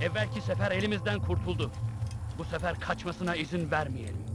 Evvelki sefer elimizden kurtuldu. Bu sefer kaçmasına izin vermeyelim.